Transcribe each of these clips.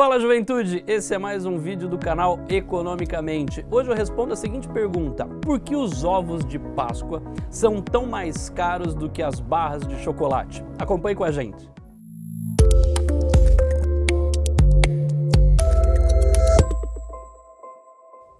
Fala juventude, esse é mais um vídeo do canal Economicamente. Hoje eu respondo a seguinte pergunta, por que os ovos de Páscoa são tão mais caros do que as barras de chocolate? Acompanhe com a gente.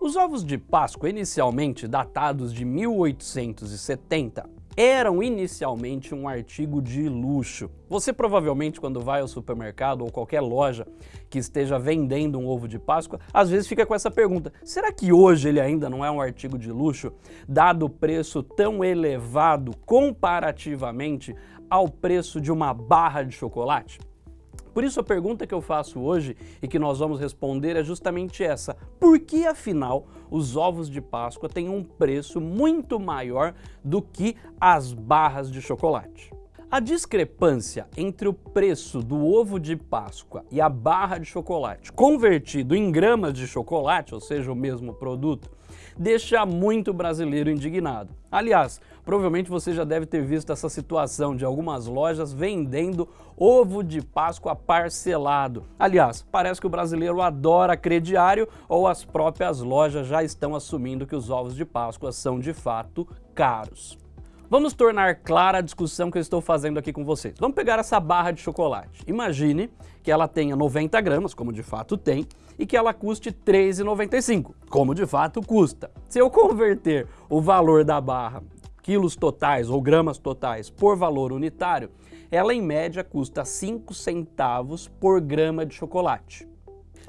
Os ovos de Páscoa, inicialmente datados de 1870, eram inicialmente um artigo de luxo. Você provavelmente quando vai ao supermercado ou qualquer loja que esteja vendendo um ovo de Páscoa, às vezes fica com essa pergunta, será que hoje ele ainda não é um artigo de luxo, dado o preço tão elevado comparativamente ao preço de uma barra de chocolate? Por isso a pergunta que eu faço hoje e que nós vamos responder é justamente essa. Por que afinal os ovos de Páscoa têm um preço muito maior do que as barras de chocolate? A discrepância entre o preço do ovo de Páscoa e a barra de chocolate convertido em gramas de chocolate, ou seja, o mesmo produto, deixa muito brasileiro indignado. Aliás, provavelmente você já deve ter visto essa situação de algumas lojas vendendo ovo de Páscoa parcelado. Aliás, parece que o brasileiro adora crediário ou as próprias lojas já estão assumindo que os ovos de Páscoa são de fato caros. Vamos tornar clara a discussão que eu estou fazendo aqui com vocês. Vamos pegar essa barra de chocolate. Imagine que ela tenha 90 gramas, como de fato tem, e que ela custe R$ 3,95, como de fato custa. Se eu converter o valor da barra, quilos totais ou gramas totais, por valor unitário, ela em média custa 5 centavos por grama de chocolate.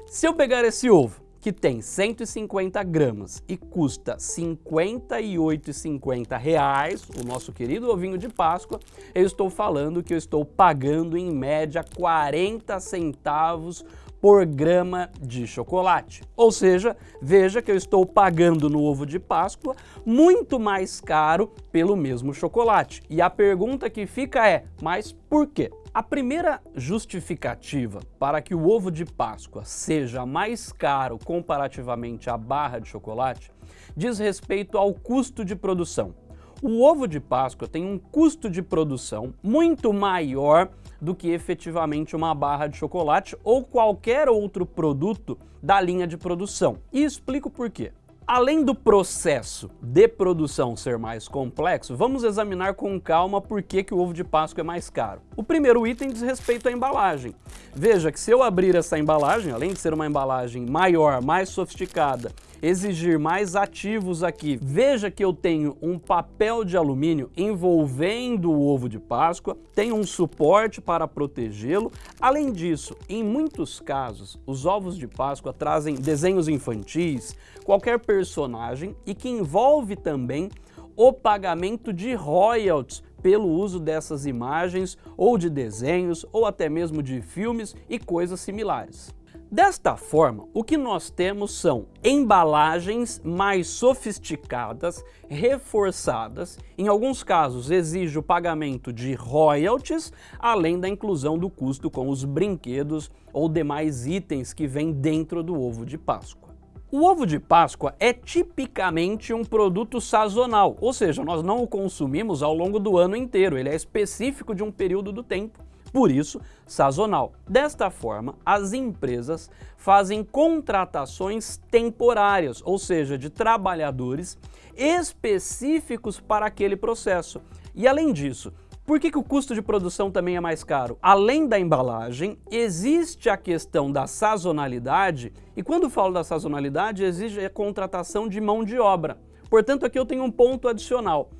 Se eu pegar esse ovo que tem 150 gramas e custa 58,50 reais, o nosso querido ovinho de Páscoa, eu estou falando que eu estou pagando em média 40 centavos por grama de chocolate. Ou seja, veja que eu estou pagando no ovo de Páscoa muito mais caro pelo mesmo chocolate. E a pergunta que fica é, mas por quê? A primeira justificativa para que o ovo de Páscoa seja mais caro comparativamente à barra de chocolate diz respeito ao custo de produção. O ovo de Páscoa tem um custo de produção muito maior do que efetivamente uma barra de chocolate ou qualquer outro produto da linha de produção. E explico por quê. Além do processo de produção ser mais complexo, vamos examinar com calma por que, que o ovo de Páscoa é mais caro. O primeiro item diz respeito à embalagem. Veja que se eu abrir essa embalagem, além de ser uma embalagem maior, mais sofisticada, exigir mais ativos aqui, veja que eu tenho um papel de alumínio envolvendo o ovo de Páscoa, tem um suporte para protegê-lo. Além disso, em muitos casos, os ovos de Páscoa trazem desenhos infantis, qualquer personagem e que envolve também o pagamento de royalties pelo uso dessas imagens ou de desenhos ou até mesmo de filmes e coisas similares. Desta forma, o que nós temos são embalagens mais sofisticadas, reforçadas, em alguns casos exige o pagamento de royalties, além da inclusão do custo com os brinquedos ou demais itens que vêm dentro do ovo de Páscoa. O ovo de Páscoa é tipicamente um produto sazonal, ou seja, nós não o consumimos ao longo do ano inteiro, ele é específico de um período do tempo, por isso sazonal. Desta forma, as empresas fazem contratações temporárias, ou seja, de trabalhadores específicos para aquele processo. E além disso, por que, que, o custo de produção também é mais caro? Além da embalagem, existe a questão da sazonalidade, e quando falo da sazonalidade, exige a contratação de mão de obra. Portanto, aqui eu tenho um ponto adicional.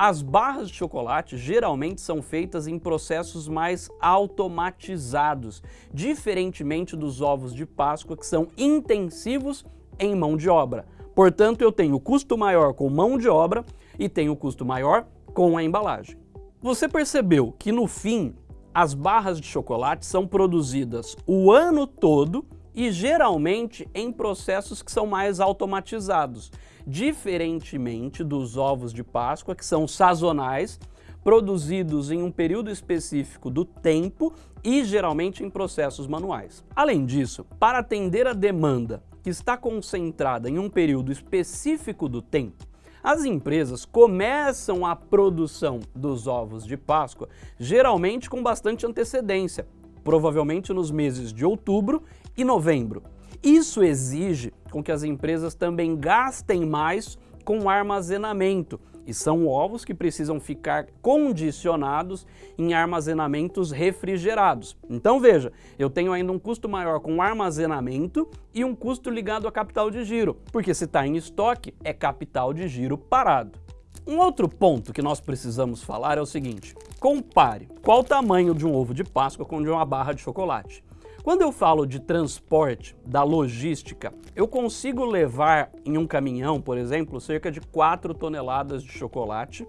As barras de chocolate geralmente são feitas em processos mais automatizados, diferentemente dos ovos de Páscoa, que são intensivos em mão de obra. Portanto, eu tenho custo maior com mão de obra e tenho custo maior com a embalagem. Você percebeu que no fim as barras de chocolate são produzidas o ano todo e geralmente em processos que são mais automatizados, diferentemente dos ovos de Páscoa que são sazonais, produzidos em um período específico do tempo e geralmente em processos manuais. Além disso, para atender a demanda que está concentrada em um período específico do tempo, as empresas começam a produção dos ovos de Páscoa geralmente com bastante antecedência, provavelmente nos meses de outubro e novembro. Isso exige com que as empresas também gastem mais com armazenamento, e são ovos que precisam ficar condicionados em armazenamentos refrigerados. Então veja, eu tenho ainda um custo maior com armazenamento e um custo ligado a capital de giro, porque se está em estoque é capital de giro parado. Um outro ponto que nós precisamos falar é o seguinte, compare qual o tamanho de um ovo de Páscoa com de uma barra de chocolate. Quando eu falo de transporte, da logística, eu consigo levar em um caminhão, por exemplo, cerca de 4 toneladas de chocolate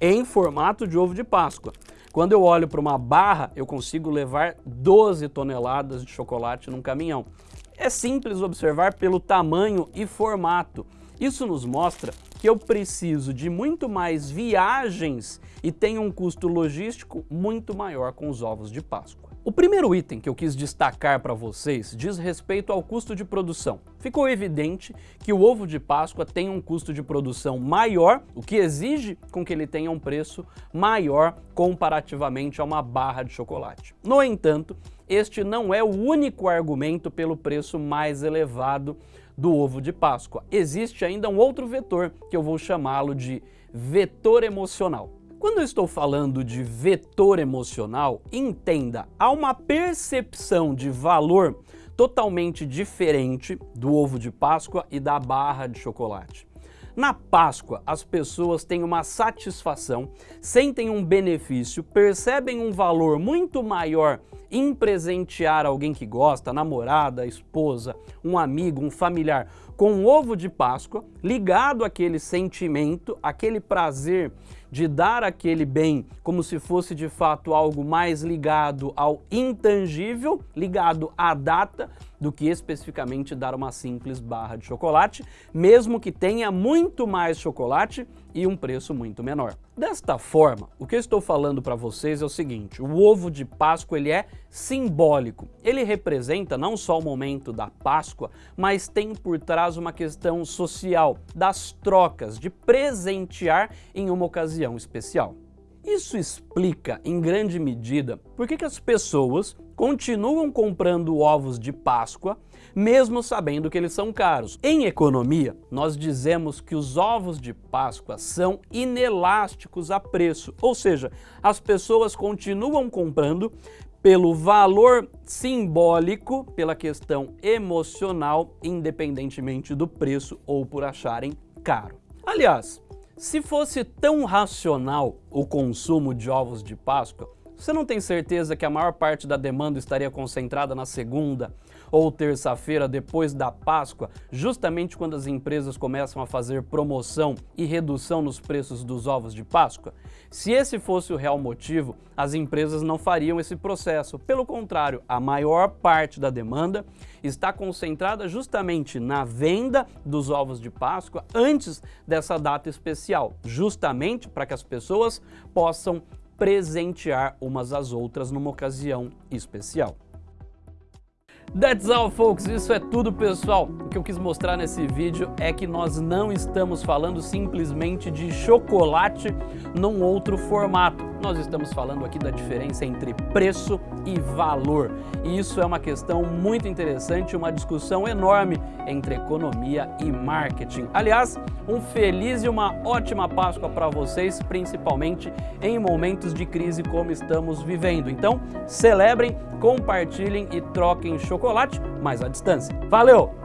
em formato de ovo de Páscoa. Quando eu olho para uma barra, eu consigo levar 12 toneladas de chocolate num caminhão. É simples observar pelo tamanho e formato. Isso nos mostra que eu preciso de muito mais viagens e tenho um custo logístico muito maior com os ovos de Páscoa. O primeiro item que eu quis destacar para vocês diz respeito ao custo de produção. Ficou evidente que o ovo de Páscoa tem um custo de produção maior, o que exige com que ele tenha um preço maior comparativamente a uma barra de chocolate. No entanto, este não é o único argumento pelo preço mais elevado do ovo de Páscoa. Existe ainda um outro vetor que eu vou chamá-lo de vetor emocional. Quando eu estou falando de vetor emocional, entenda, há uma percepção de valor totalmente diferente do ovo de Páscoa e da barra de chocolate. Na Páscoa, as pessoas têm uma satisfação, sentem um benefício, percebem um valor muito maior em presentear alguém que gosta, namorada, esposa, um amigo, um familiar, com um ovo de Páscoa, ligado àquele sentimento, aquele prazer de dar aquele bem como se fosse de fato algo mais ligado ao intangível, ligado à data, do que especificamente dar uma simples barra de chocolate, mesmo que tenha muito mais chocolate e um preço muito menor. Desta forma, o que eu estou falando para vocês é o seguinte, o ovo de Páscoa ele é simbólico. Ele representa não só o momento da Páscoa, mas tem por trás uma questão social, das trocas, de presentear em uma ocasião especial. Isso explica, em grande medida, por que, que as pessoas continuam comprando ovos de Páscoa, mesmo sabendo que eles são caros. Em economia, nós dizemos que os ovos de Páscoa são inelásticos a preço, ou seja, as pessoas continuam comprando pelo valor simbólico, pela questão emocional, independentemente do preço ou por acharem caro. Aliás, se fosse tão racional o consumo de ovos de Páscoa, você não tem certeza que a maior parte da demanda estaria concentrada na segunda ou terça-feira depois da Páscoa, justamente quando as empresas começam a fazer promoção e redução nos preços dos ovos de Páscoa? Se esse fosse o real motivo, as empresas não fariam esse processo. Pelo contrário, a maior parte da demanda está concentrada justamente na venda dos ovos de Páscoa antes dessa data especial, justamente para que as pessoas possam presentear umas às outras numa ocasião especial. That's all, folks. Isso é tudo, pessoal. O que eu quis mostrar nesse vídeo é que nós não estamos falando simplesmente de chocolate num outro formato. Nós estamos falando aqui da diferença entre preço e valor. E isso é uma questão muito interessante, uma discussão enorme entre economia e marketing. Aliás, um feliz e uma ótima Páscoa para vocês, principalmente em momentos de crise como estamos vivendo. Então, celebrem, compartilhem e troquem chocolate, mas à distância. Valeu!